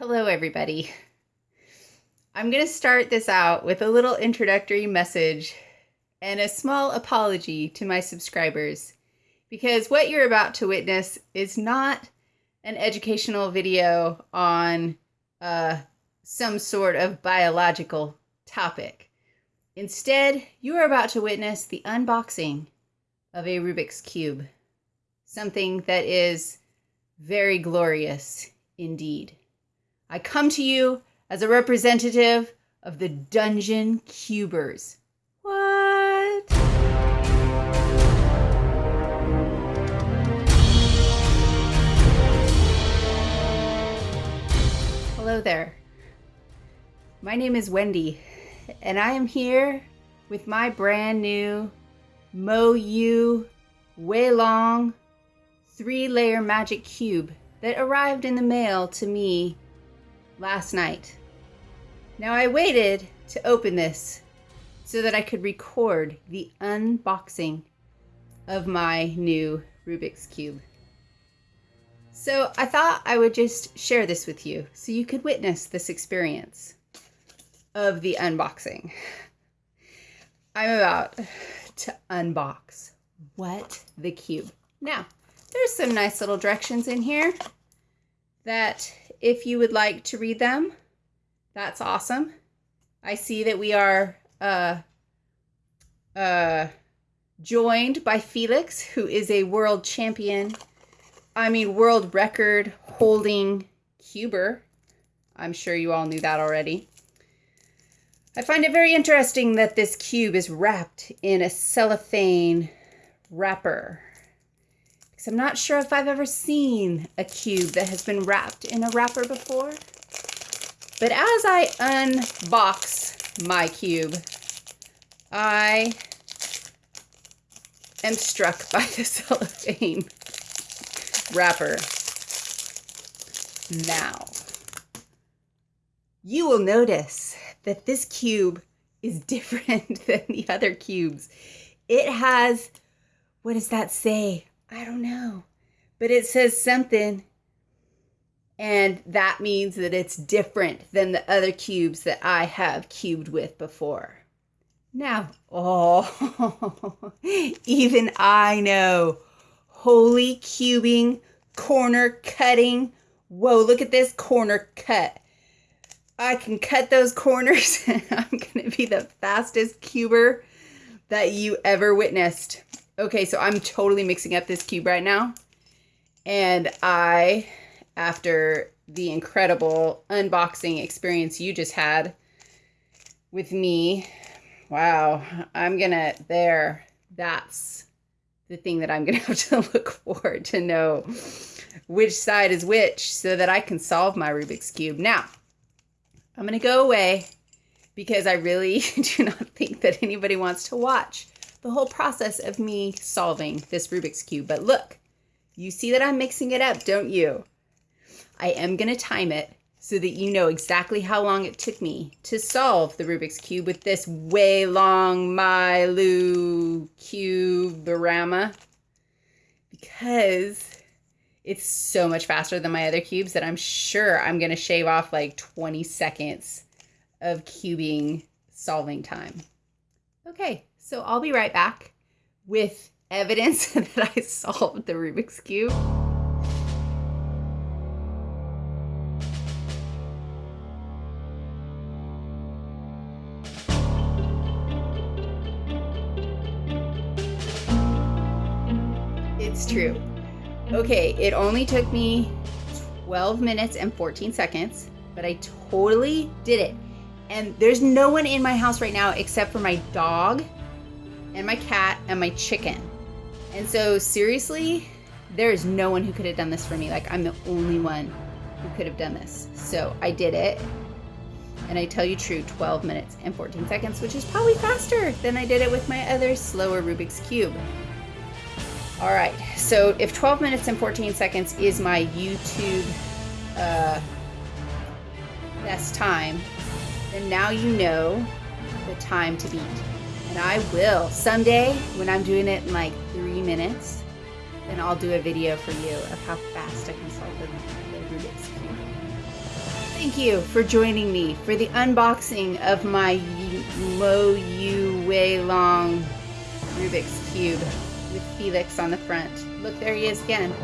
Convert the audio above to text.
Hello, everybody. I'm going to start this out with a little introductory message and a small apology to my subscribers because what you're about to witness is not an educational video on uh, some sort of biological topic. Instead, you are about to witness the unboxing of a Rubik's Cube, something that is very glorious indeed. I come to you as a representative of the Dungeon Cubers. What? Hello there. My name is Wendy, and I am here with my brand new Moyu Weilong three layer magic cube that arrived in the mail to me last night. Now I waited to open this so that I could record the unboxing of my new Rubik's Cube. So I thought I would just share this with you so you could witness this experience of the unboxing. I'm about to unbox what the cube. Now, there's some nice little directions in here that if you would like to read them, that's awesome. I see that we are uh, uh, joined by Felix, who is a world champion, I mean, world record holding cuber. I'm sure you all knew that already. I find it very interesting that this cube is wrapped in a cellophane wrapper because I'm not sure if I've ever seen a cube that has been wrapped in a wrapper before. But as I unbox my cube, I am struck by the cellophane wrapper. Now, you will notice that this cube is different than the other cubes. It has, what does that say? I don't know. But it says something. And that means that it's different than the other cubes that I have cubed with before. Now, oh, even I know. Holy cubing, corner cutting. Whoa, look at this corner cut. I can cut those corners and I'm going to be the fastest cuber that you ever witnessed. Okay, so I'm totally mixing up this cube right now. And I, after the incredible unboxing experience you just had with me, wow, I'm gonna, there, that's the thing that I'm gonna have to look for to know which side is which so that I can solve my Rubik's Cube. Now, I'm gonna go away because I really do not think that anybody wants to watch the whole process of me solving this Rubik's Cube. But look, you see that I'm mixing it up, don't you? I am going to time it so that you know exactly how long it took me to solve the Rubik's Cube with this way Weilong Mylu Cuberama because it's so much faster than my other cubes that I'm sure I'm going to shave off like 20 seconds of cubing solving time. Okay, so I'll be right back with evidence that I solved the Rubik's Cube. It's true. Okay, it only took me 12 minutes and 14 seconds, but I totally did it. And there's no one in my house right now except for my dog and my cat and my chicken. And so seriously, there is no one who could have done this for me. Like I'm the only one who could have done this. So I did it. And I tell you true, 12 minutes and 14 seconds, which is probably faster than I did it with my other slower Rubik's Cube. All right, so if 12 minutes and 14 seconds is my YouTube uh, best time, then now you know the time to beat. And I will. Someday, when I'm doing it in like three minutes, then I'll do a video for you of how fast I can solve the, the Rubik's Cube. Thank you for joining me for the unboxing of my Mo Yu Wei Long Rubik's Cube with Felix on the front. Look, there he is again.